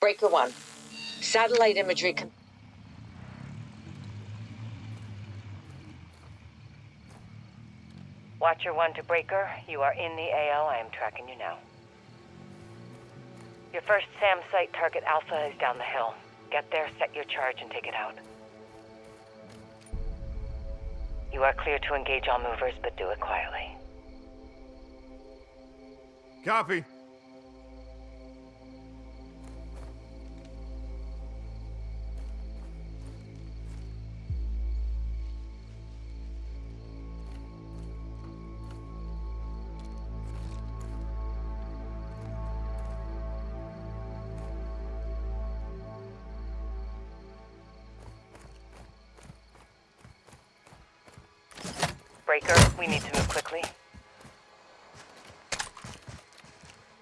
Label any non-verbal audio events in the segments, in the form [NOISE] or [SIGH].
Breaker 1. Satellite imagery con- Watcher 1 to Breaker, you are in the AO. I am tracking you now. Your first SAM site target Alpha is down the hill. Get there, set your charge, and take it out. You are clear to engage all movers, but do it quietly. Copy. We need to move quickly.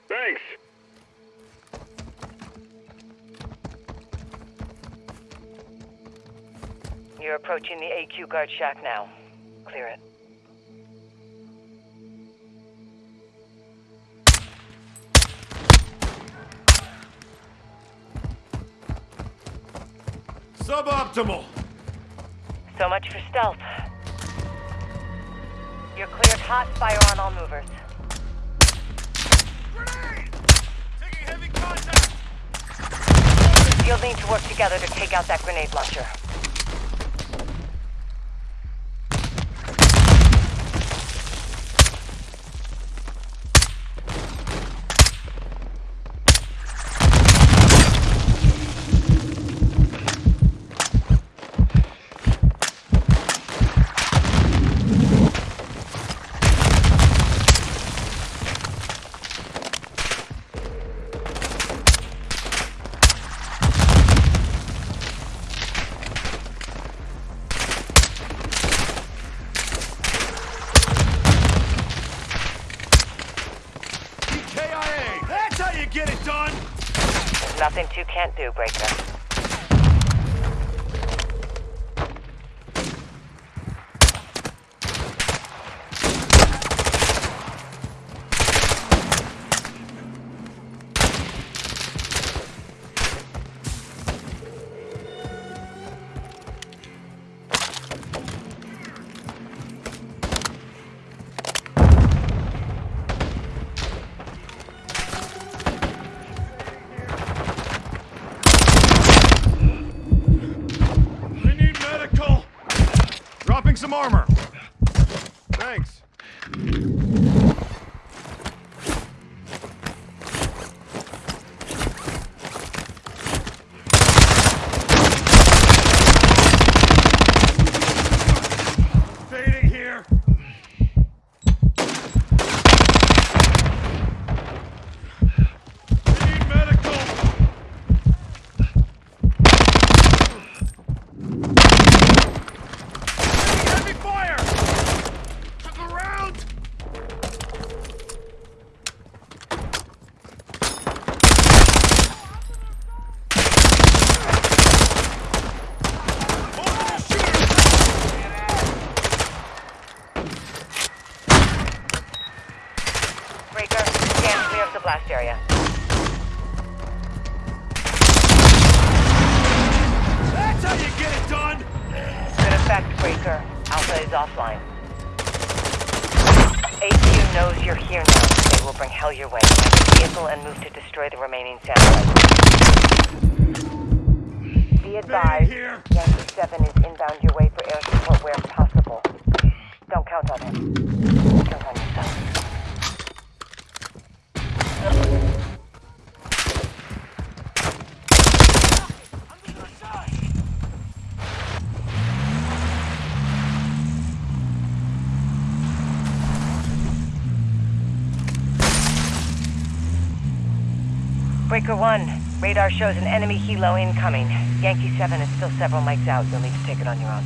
Thanks. You're approaching the AQ guard shack now. Clear it. Suboptimal. So much for stealth. You're cleared hot. Fire on all movers. Grenade! Taking heavy contact. You'll need to work together to take out that grenade launcher. How you get it done! Good effect, Breaker. Alpha is offline. AQ knows you're here now. They will bring hell your way. Vehicle and move to destroy the remaining satellites. Be advised. Yankee 7 is inbound your way for air support where possible. Don't count on him. Count on yourself. Breaker 1, radar shows an enemy helo incoming. Yankee 7 is still several mics out. You'll need to take it on your own.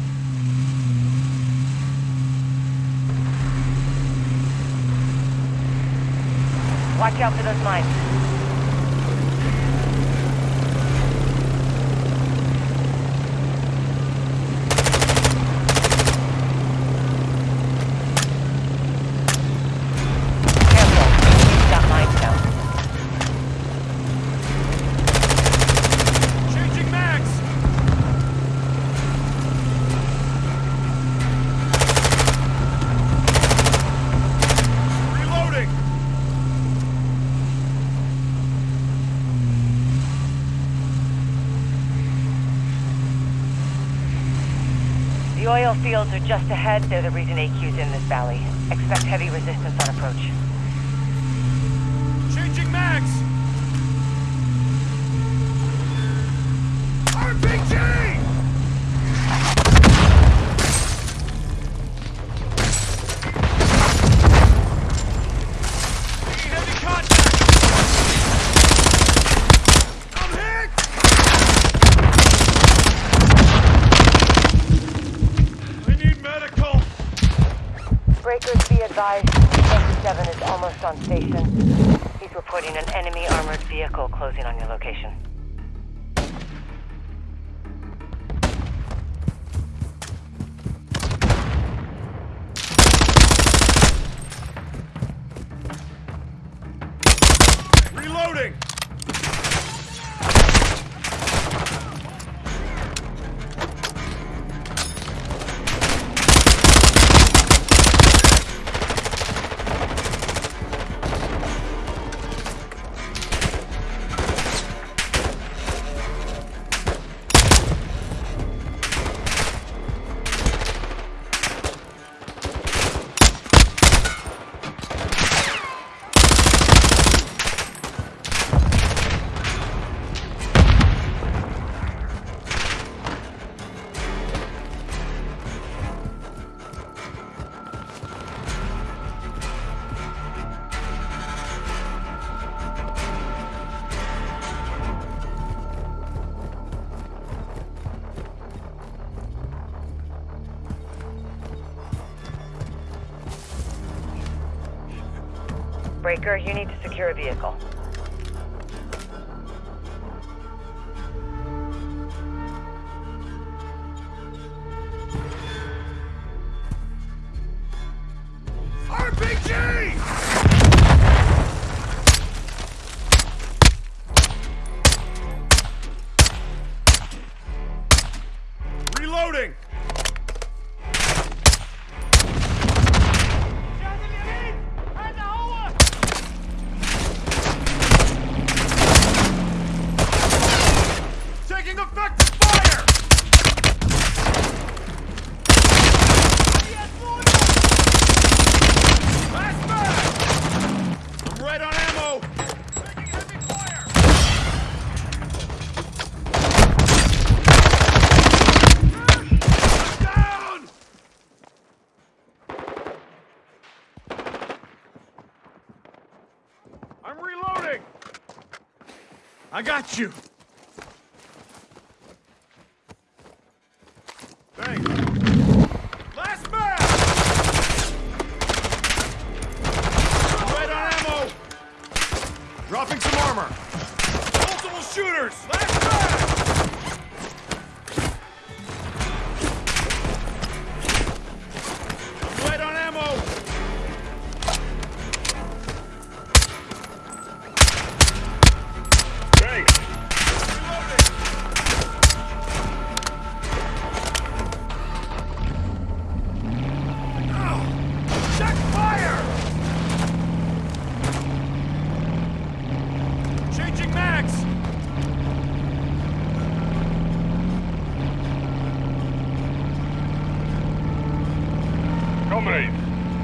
Watch out for those mines. Careful. You've got mines down. Fields are just ahead. They're the reason AQ's in this valley. Expect heavy resistance on approach. Changing mags! Closing on your location. Vehicle. I got you!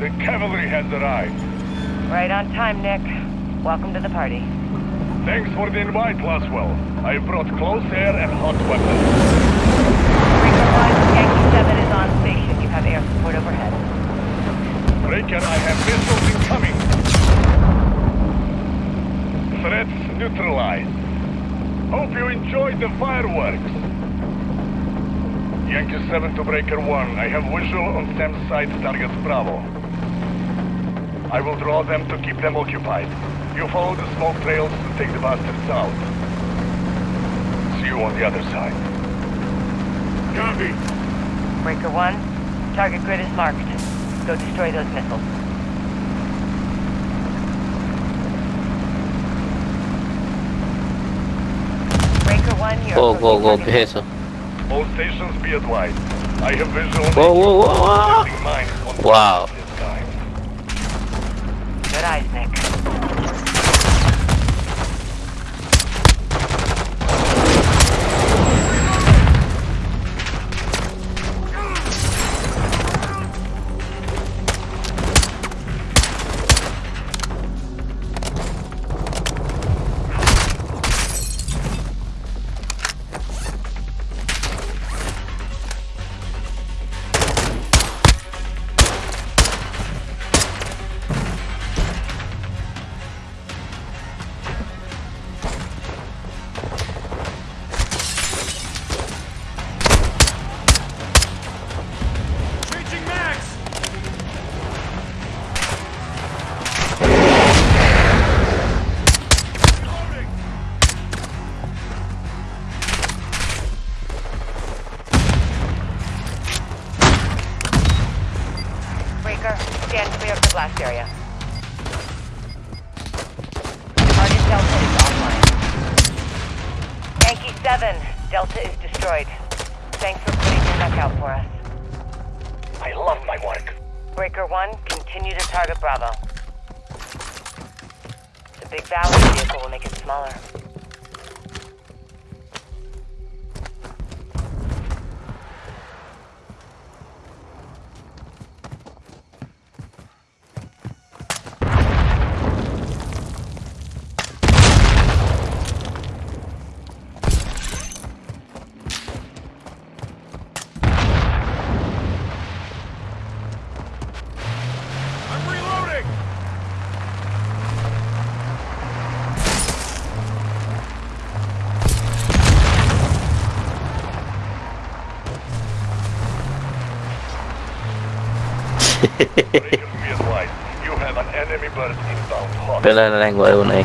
The cavalry has arrived. Right on time, Nick. Welcome to the party. Thanks for the invite, Laswell. I brought close air and hot weapons. Breaker 1, Yankee 7 is on station. You have air support overhead. Breaker, I have missiles incoming. Threats neutralized. Hope you enjoyed the fireworks. Yankee 7 to Breaker 1. I have visual on SAM site target Bravo. I will draw them to keep them occupied. You follow the smoke trails to take the bastards out. See you on the other side. Copy. Breaker 1, target grid is marked. Go destroy those missiles. Breaker 1, you're Go, go, go, target peso. All stations be advised. I have visual on Whoa, whoa, whoa, whoa. Setting mines on Wow. [LAUGHS] Bên này đang ngồi này.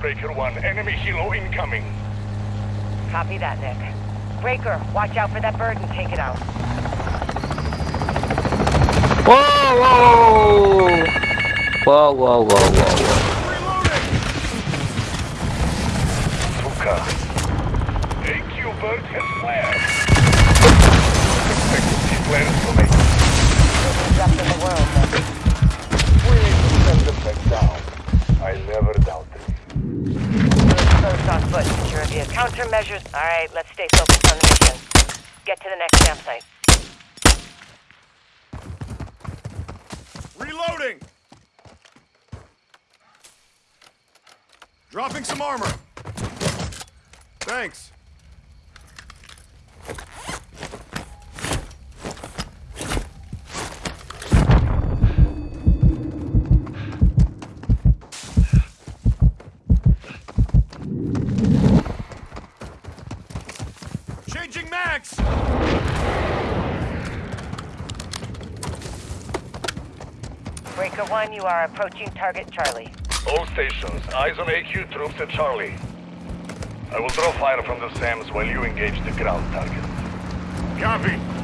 Breaker 1, enemy helo incoming. Copy that, Nick. Breaker, watch out for that bird and take it out. Whoa, whoa! Whoa, whoa, whoa, whoa, whoa. AQ bird has flared. Expected Countermeasures. Alright, let's stay focused on the mission. Get to the next SAM site. Reloading! Dropping some armor. Thanks. 1, you are approaching target Charlie. All stations, eyes on AQ troops at Charlie. I will draw fire from the SAMs while you engage the ground target. Copy.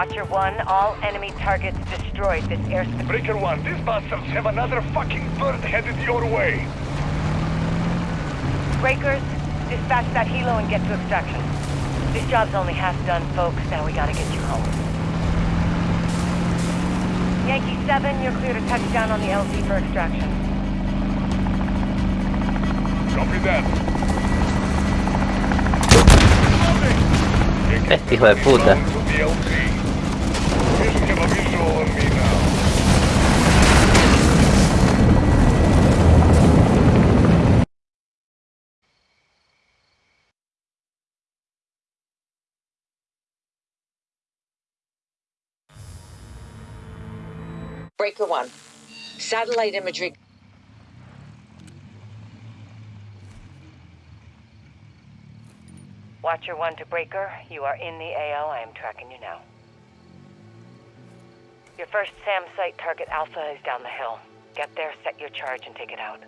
Watcher 1. All enemy targets destroyed. This airspace... Breaker 1, these bastards have another fucking bird headed your way. Breakers, dispatch that helo and get to extraction. This job's only half done, folks. Now we gotta get you home. Yankee 7, you're clear to touch down on the LZ for extraction. Copy that. Este hijo de puta. Breaker 1. Satellite imagery. Watcher 1 to Breaker, you are in the AO. I am tracking you now. Your first SAM site target Alpha is down the hill. Get there, set your charge, and take it out.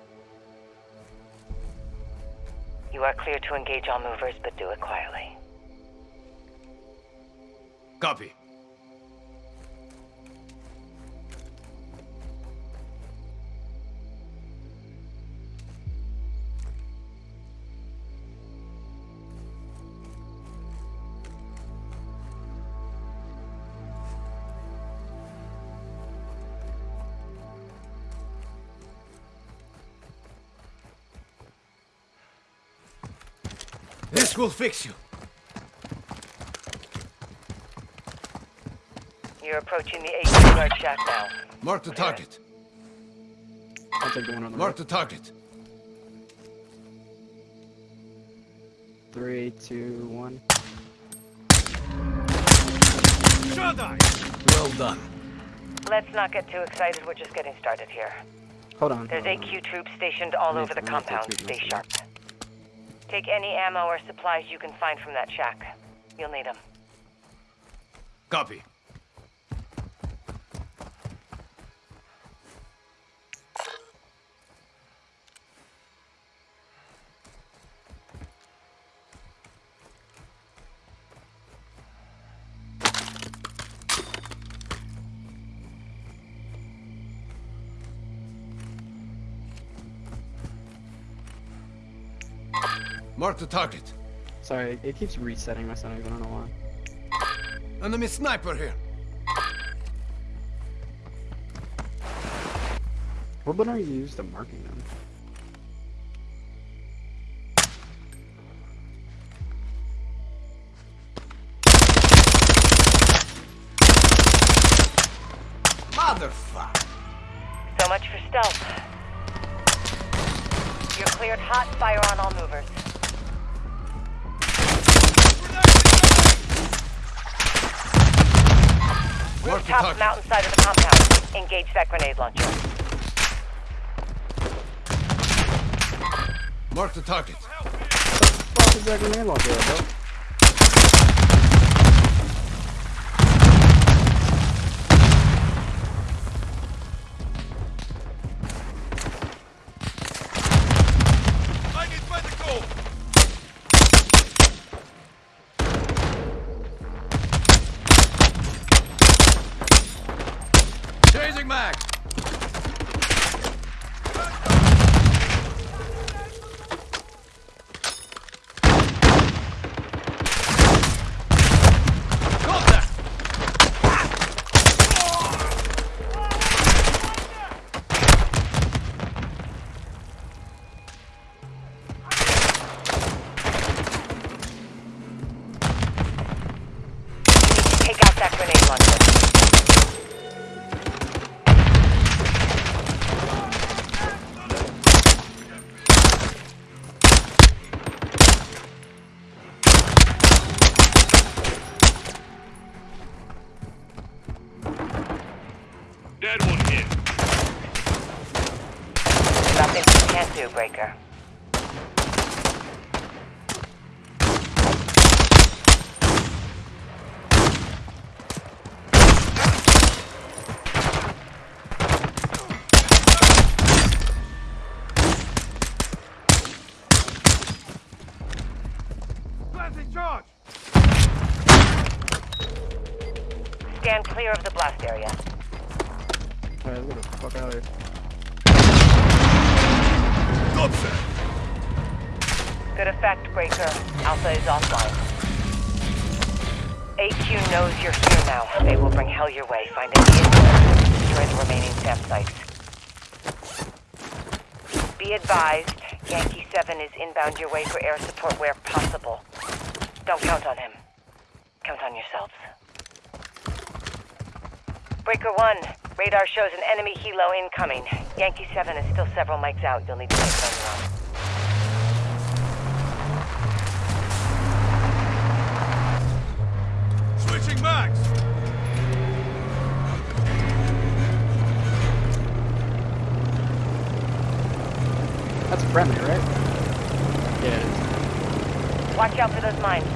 You are clear to engage all movers, but do it quietly. Copy. This will fix you. You're approaching the AQ guard shack now. Mark the target. I'll take the one on the Mark the target. Three, two, one. Shot Well done. Let's not get too excited. We're just getting started here. Hold on. There's hold on. AQ troops stationed all over the I'm gonna take compound. Stay minutes. sharp. Take any ammo or supplies you can find from that shack. You'll need them. Copy. Mark the target. Sorry, it keeps resetting my settings. I don't know why. Enemy sniper here. What button are you used to marking them? Motherfucker. So much for stealth. You're cleared hot. Fire on all movers. Mark the Rooftop target. mountainside of the compound. Engage that grenade launcher. Mark the target. Fuck is that grenade launcher, bro? Nothing you can't do, Breaker. Good effect, Breaker. Alpha is offline. AQ knows you're here now. They will bring hell your way. Find a vehicle and destroy the remaining SAM sites. Be advised, Yankee 7 is inbound your way for air support where possible. Don't count on him. Count on yourselves. Breaker 1, radar shows an enemy helo incoming. Yankee 7 is still several mics out. You'll need to take on your own. Friendly, right? Yeah, it is. Watch out for those mines.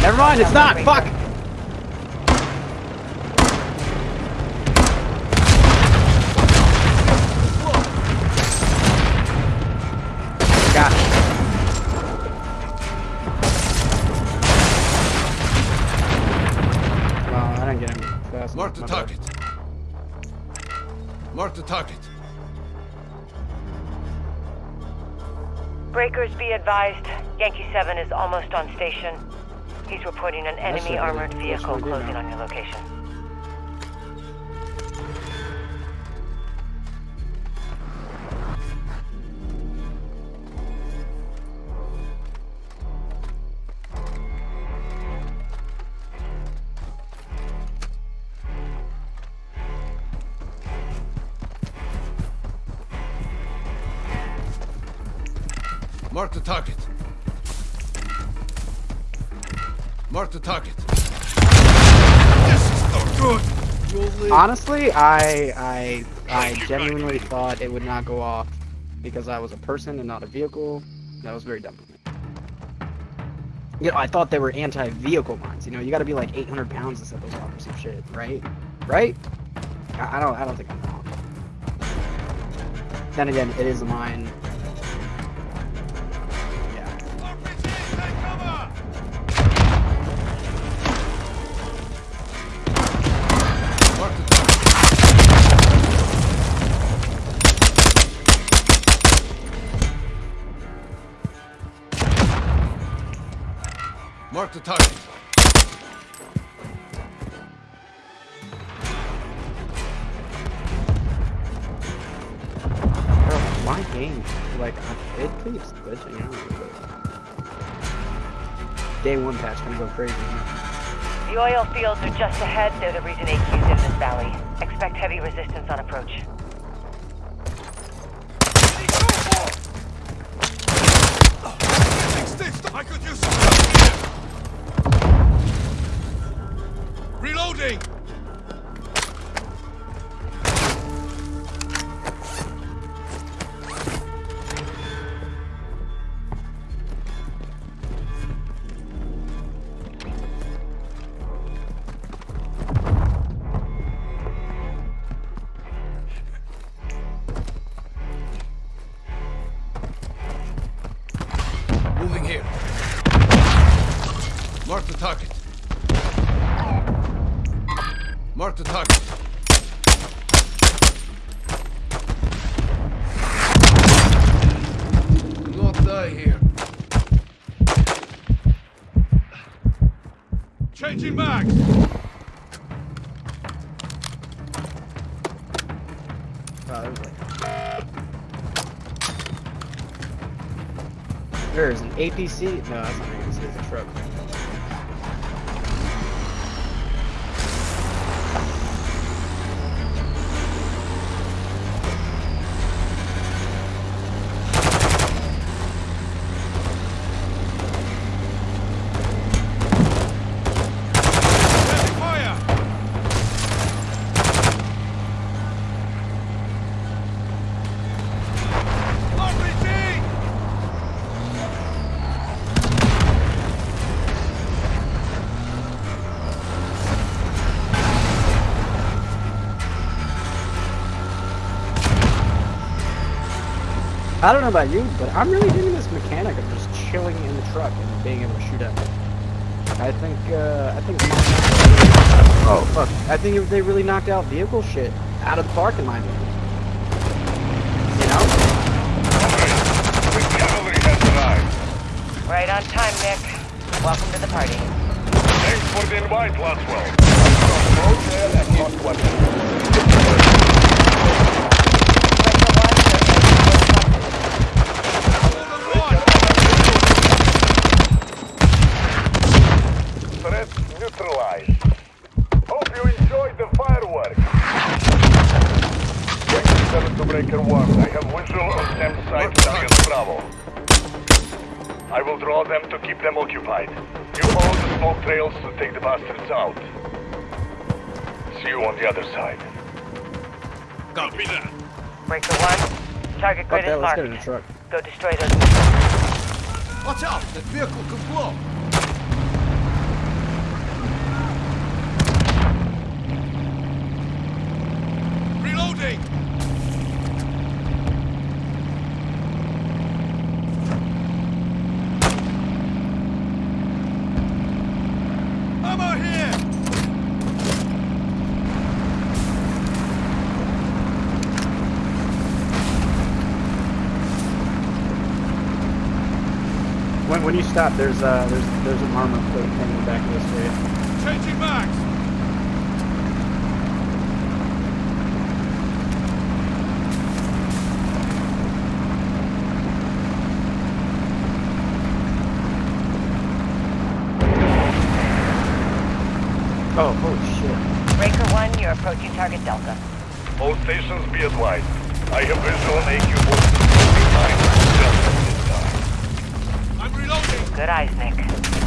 Never mind, it's not! Fuck! Got. Well, I didn't get him. Mark the enough, my bad. target. Mark the target. Breakers be advised, Yankee 7 is almost on station. He's reporting an enemy armored vehicle what we do closing on your location. Honestly, I I I genuinely thought it would not go off because I was a person and not a vehicle. That was very dumb of me. You know, I thought they were anti-vehicle mines. You know, you got to be like 800 pounds to set those off or some shit, right? Right? I, I don't. I don't think I'm wrong. Then again, it is a mine. Mark the target. Bro, my game, like, I- it keeps glitching out. Day one patch gonna go crazy. The oil fields are just ahead. They're the reason AQ's in this valley. Expect heavy resistance on approach. Mark the target. Not die here. Changing mags. Oh, there's an APC. No, that's not APC. It's a truck. Heavy fire. RPG. I don't know about you, but I'm really digging this mechanic of just chilling in the truck and being able to shoot at it. I think, uh, I think. Oh. Fuck. I think they really knocked out vehicle shit out of the park, in my opinion. You know? The cavalry has arrived. Right on time, Nick. Welcome to the party. Thanks for the invite, Laswell. Breaker 1. I have visual on SAM site target Bravo. I will draw them to keep them occupied. You follow the smoke trails to take the bastards out. See you on the other side. Copy that. Breaker 1, target Fuck grid that, is let's get in the marked. truck. Go destroy those. Watch out! That vehicle could blow! when you stop, there's a uh, there's there's an armor plate coming back this way. Changing back. Oh, holy shit. Breaker 1, you're approaching target Delta. All stations be advised. I have visual on AQ4. Good eyes, Nick.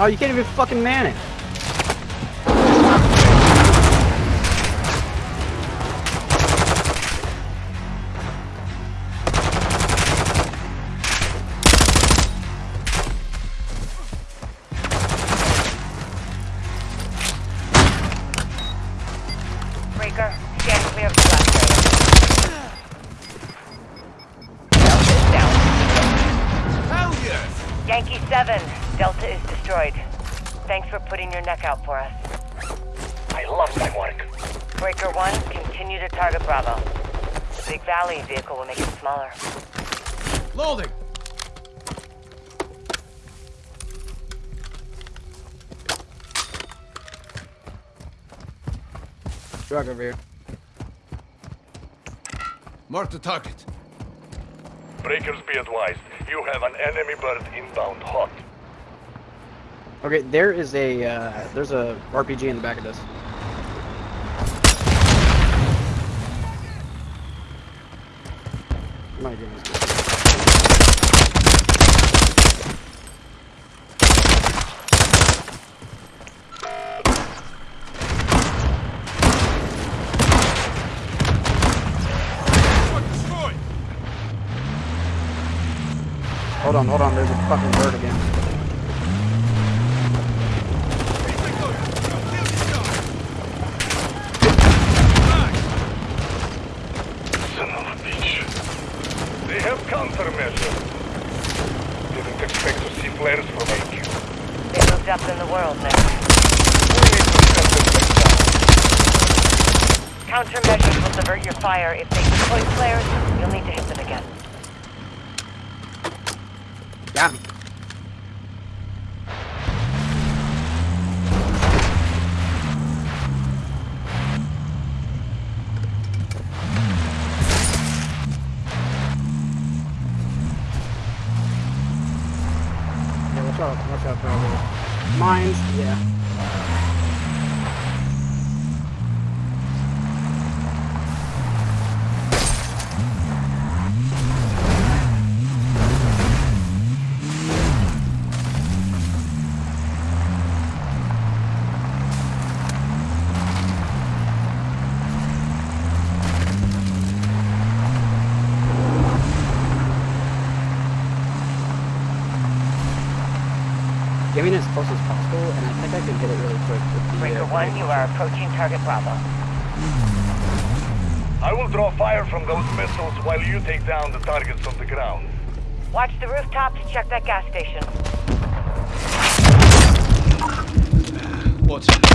Oh, you can't even fucking man it. Out for us. I love my work. Breaker 1, continue to target Bravo. Big Valley vehicle will make it smaller. Loading! Truck over here. Mark the target. Breakers be advised. You have an enemy bird inbound hot. Okay, there is a uh, there's a RPG in the back of this. My goodness. Hold on, hold on. There's a fucking bird again. Son of a bitch. They have countermeasures. Didn't expect to see flares from AQ. They moved up in the world, Nick. We need to set them back down. Countermeasures will divert your fire. If they deploy flares, you'll need to hit getting as close as possible, and I think I can hit it really quick. With the, Breaker uh, 1, you are approaching target Bravo. I will draw fire from those missiles while you take down the targets on the ground. Watch the rooftop to check that gas station. Watch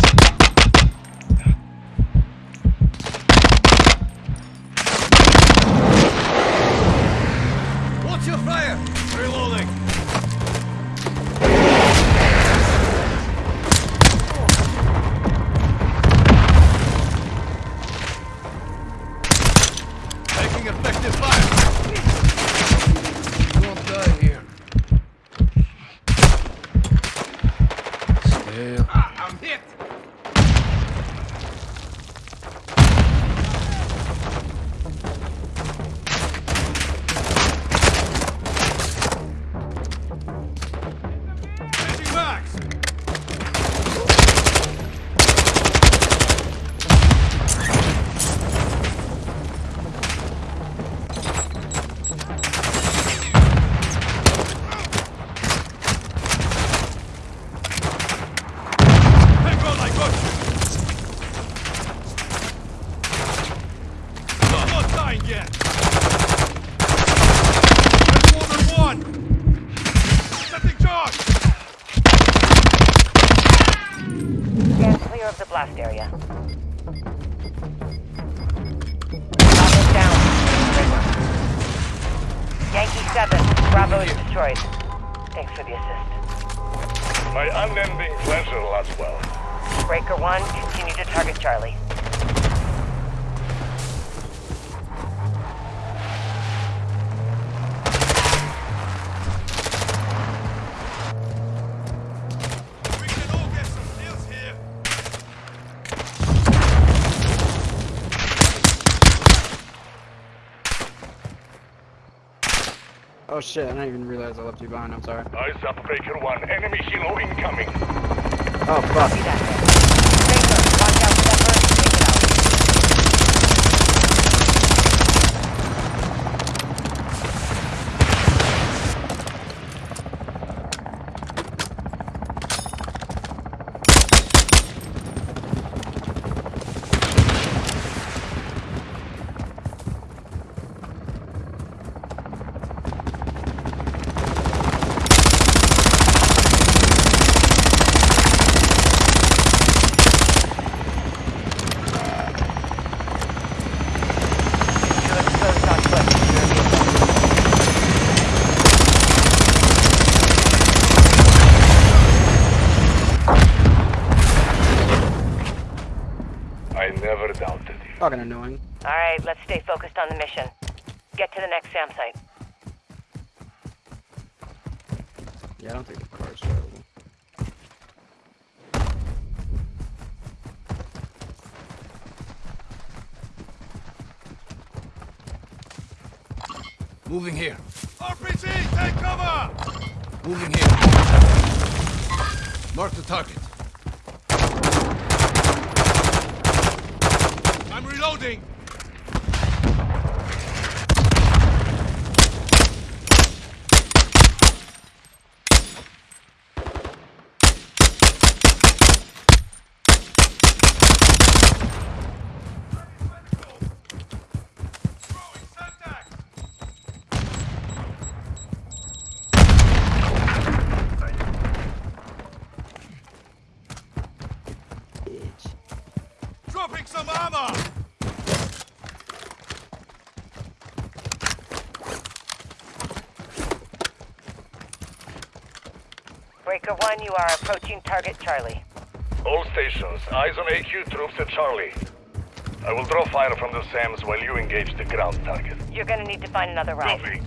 shit! I didn't even realize I left you behind. I'm sorry. Eyes up, Breaker 1. Enemy helo incoming. Oh fuck! See that there. Breaker, watch out, Stepper. Take it out. You're exposed on foot. Secure the assault. I never doubted you. Fucking annoying. Alright, let's stay focused on the mission. Get to the next SAM site. Yeah, I don't think the car's drivable. Moving here. RPG, take cover! Moving here. Mark the target. I'm reloading! Throwing Semtex! Bitch. Dropping some armor! Breaker 1, you are approaching target Charlie. All stations, eyes on AQ troops at Charlie. I will draw fire from the SAMs while you engage the ground target. You're gonna need to find another route. Copy.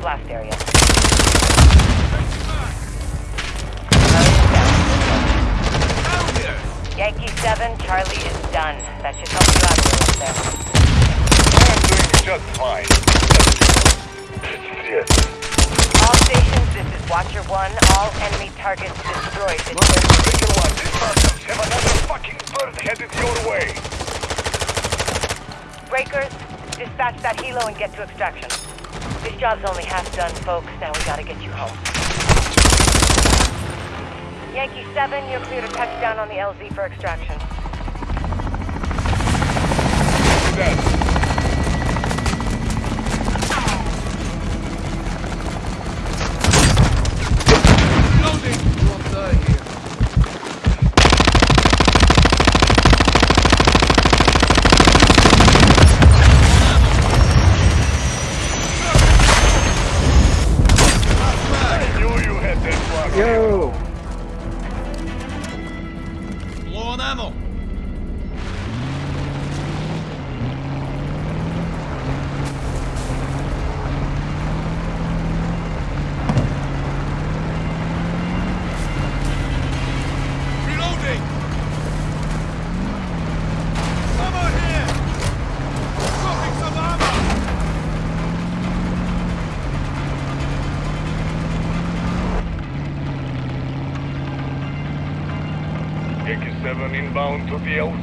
Blast area. Yankee 7, Charlie is done. That should help you out a there. I'm doing just fine. Yes. All stations, this is Watcher 1. All enemy targets destroyed. Breaker 1, these bastards have another fucking bird headed your way. Breakers, dispatch that helo and get to extraction. Job's only half done, folks. Now we gotta get you home. Yankee 7, you're clear to touch down on the LZ for extraction. Inbound